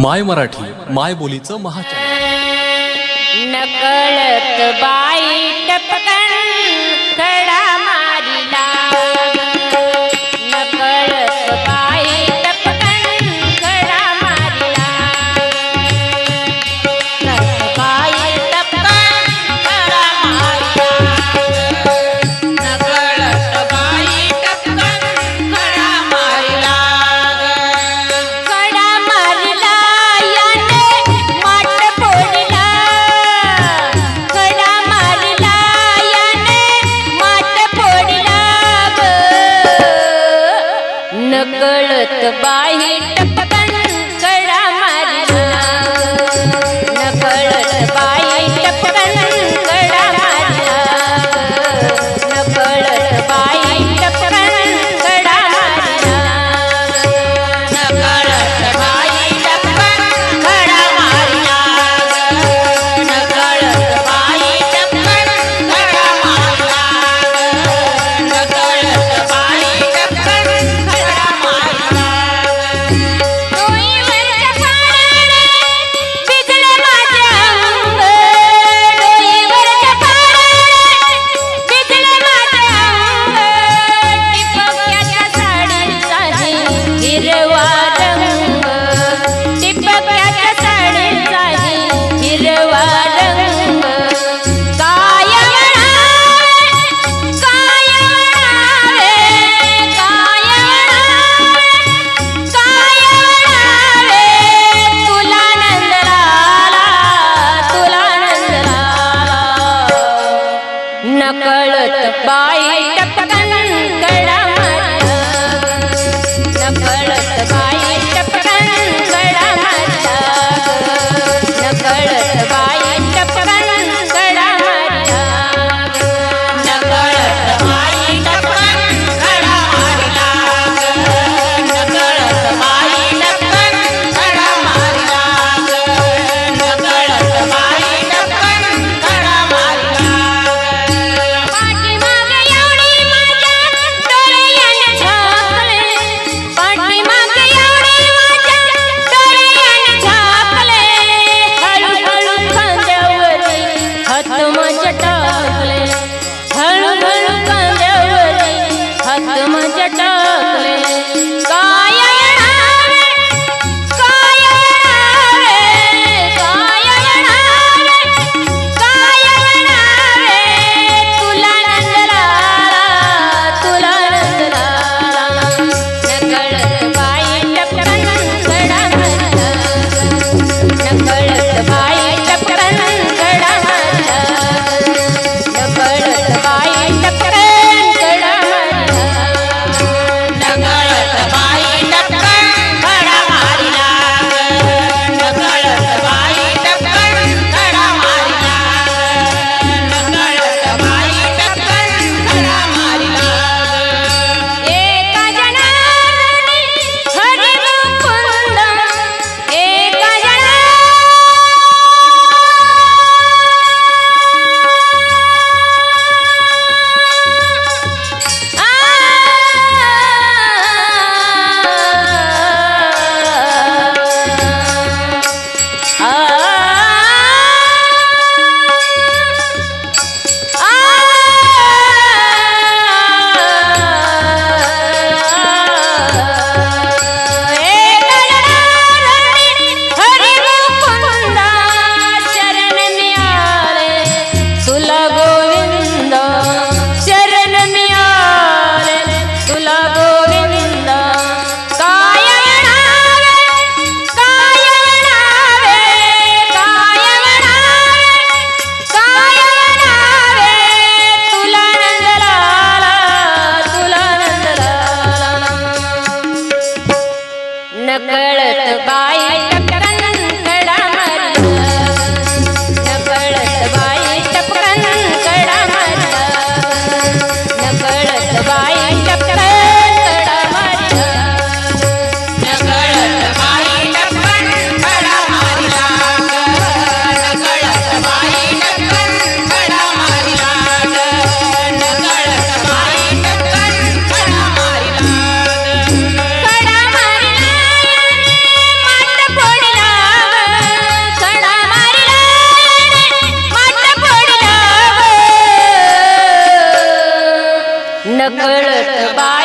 माय मराठी माय बोलीचं महाचॅनल नकळत बाई टपकन खडा कळत बाई आत्मा जटा ಕಳತು नकळत बाळ